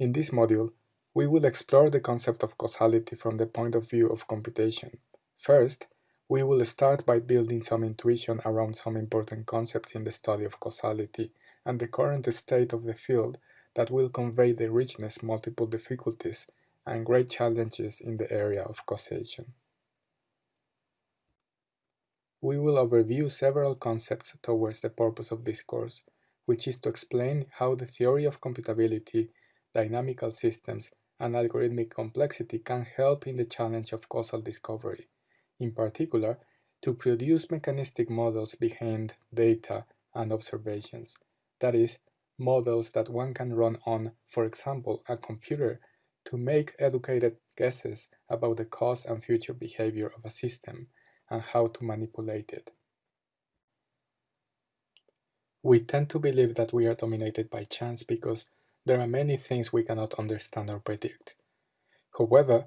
In this module, we will explore the concept of causality from the point of view of computation. First, we will start by building some intuition around some important concepts in the study of causality and the current state of the field that will convey the richness, multiple difficulties, and great challenges in the area of causation. We will overview several concepts towards the purpose of this course, which is to explain how the theory of computability dynamical systems, and algorithmic complexity can help in the challenge of causal discovery, in particular, to produce mechanistic models behind data and observations, that is, models that one can run on, for example, a computer to make educated guesses about the cause and future behavior of a system and how to manipulate it. We tend to believe that we are dominated by chance because there are many things we cannot understand or predict. However,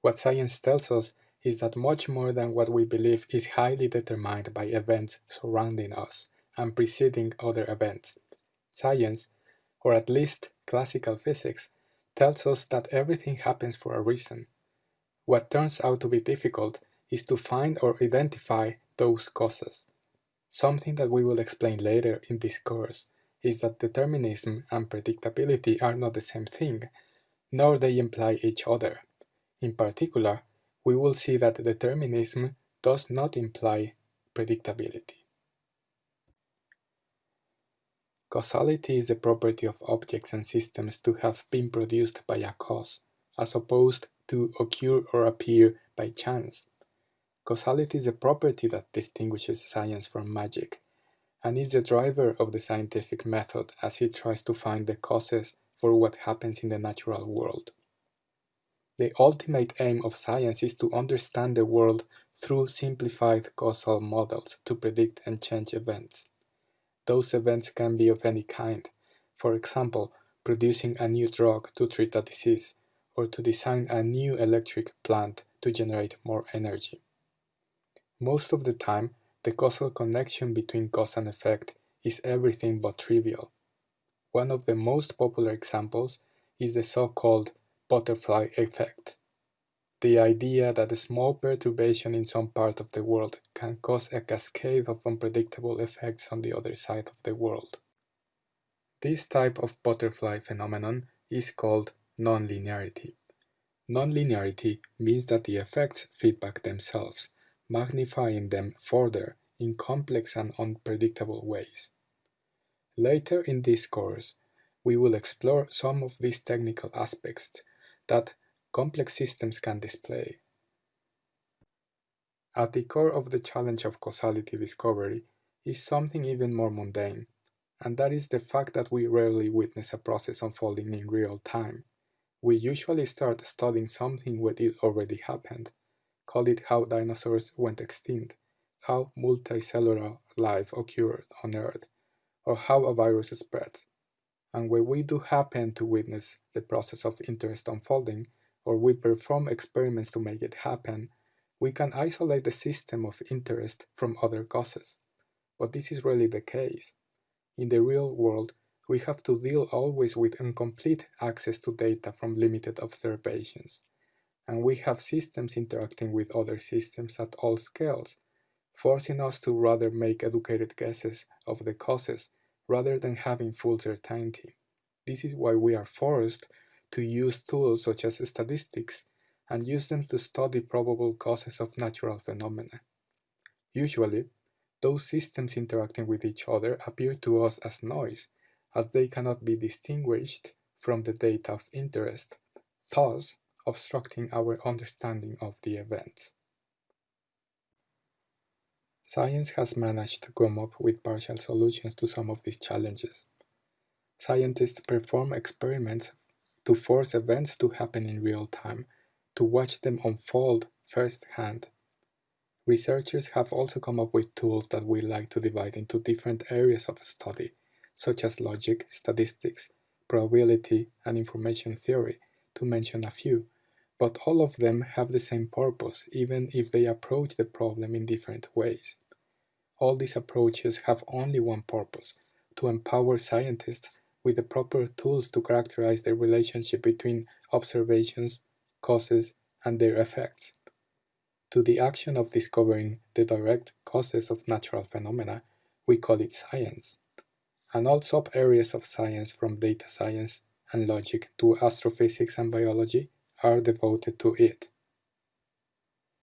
what science tells us is that much more than what we believe is highly determined by events surrounding us and preceding other events. Science, or at least classical physics, tells us that everything happens for a reason. What turns out to be difficult is to find or identify those causes, something that we will explain later in this course is that determinism and predictability are not the same thing, nor they imply each other. In particular, we will see that determinism does not imply predictability. Causality is the property of objects and systems to have been produced by a cause, as opposed to occur or appear by chance. Causality is a property that distinguishes science from magic, and is the driver of the scientific method as he tries to find the causes for what happens in the natural world. The ultimate aim of science is to understand the world through simplified causal models to predict and change events. Those events can be of any kind, for example, producing a new drug to treat a disease, or to design a new electric plant to generate more energy. Most of the time, the causal connection between cause and effect is everything but trivial. One of the most popular examples is the so-called butterfly effect. The idea that a small perturbation in some part of the world can cause a cascade of unpredictable effects on the other side of the world. This type of butterfly phenomenon is called nonlinearity. Nonlinearity means that the effects feedback themselves magnifying them further in complex and unpredictable ways. Later in this course, we will explore some of these technical aspects that complex systems can display. At the core of the challenge of causality discovery is something even more mundane, and that is the fact that we rarely witness a process unfolding in real time. We usually start studying something when it already happened, call it how dinosaurs went extinct, how multicellular life occurred on Earth, or how a virus spreads. And when we do happen to witness the process of interest unfolding, or we perform experiments to make it happen, we can isolate the system of interest from other causes. But this is rarely the case. In the real world, we have to deal always with incomplete access to data from limited observations and we have systems interacting with other systems at all scales, forcing us to rather make educated guesses of the causes rather than having full certainty. This is why we are forced to use tools such as statistics and use them to study probable causes of natural phenomena. Usually, those systems interacting with each other appear to us as noise, as they cannot be distinguished from the data of interest. Thus, obstructing our understanding of the events. Science has managed to come up with partial solutions to some of these challenges. Scientists perform experiments to force events to happen in real time, to watch them unfold firsthand. Researchers have also come up with tools that we like to divide into different areas of study, such as logic, statistics, probability, and information theory, to mention a few, but all of them have the same purpose, even if they approach the problem in different ways. All these approaches have only one purpose, to empower scientists with the proper tools to characterize the relationship between observations, causes, and their effects. To the action of discovering the direct causes of natural phenomena, we call it science. And all sub-areas of science from data science and logic to astrophysics and biology are devoted to it.